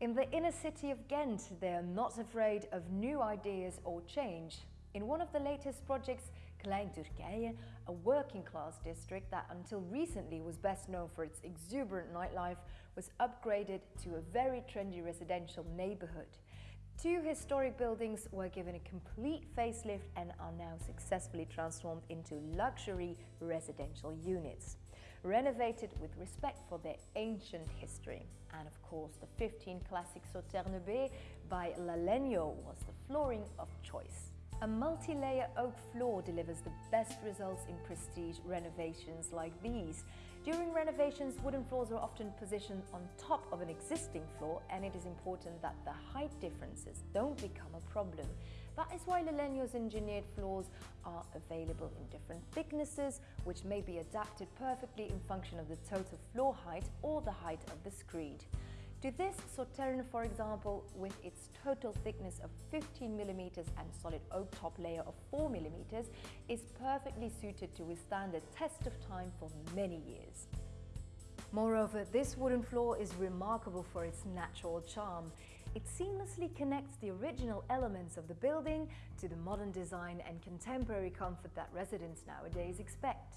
In the inner city of Ghent, they are not afraid of new ideas or change. In one of the latest projects, Klein Turkije, a working class district that until recently was best known for its exuberant nightlife, was upgraded to a very trendy residential neighborhood. Two historic buildings were given a complete facelift and are now successfully transformed into luxury residential units, renovated with respect for their ancient history. And of course, the 15 classic Sauterne B by Lalegno was the flooring of choice. A multi-layer oak floor delivers the best results in prestige renovations like these. During renovations, wooden floors are often positioned on top of an existing floor and it is important that the height differences don't become a problem. That is why Lalegno's engineered floors are available in different thicknesses, which may be adapted perfectly in function of the total floor height or the height of the screed. To this, Sauterne, for example, with its total thickness of 15 mm and solid oak top layer of 4 mm, is perfectly suited to withstand the test of time for many years. Moreover, this wooden floor is remarkable for its natural charm. It seamlessly connects the original elements of the building to the modern design and contemporary comfort that residents nowadays expect.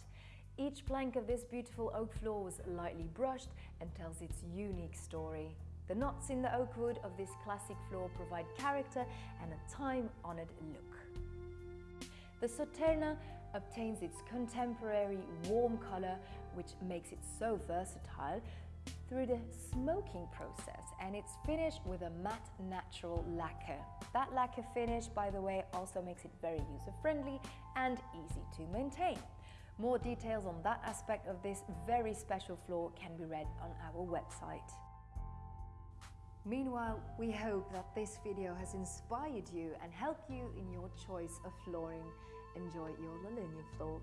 Each plank of this beautiful oak floor was lightly brushed and tells its unique story. The knots in the oak wood of this classic floor provide character and a time-honored look. The Sauterne obtains its contemporary warm color, which makes it so versatile, through the smoking process and it's finished with a matte natural lacquer. That lacquer finish, by the way, also makes it very user-friendly and easy to maintain. More details on that aspect of this very special floor can be read on our website. Meanwhile, we hope that this video has inspired you and helped you in your choice of flooring. Enjoy your Lalegno floor.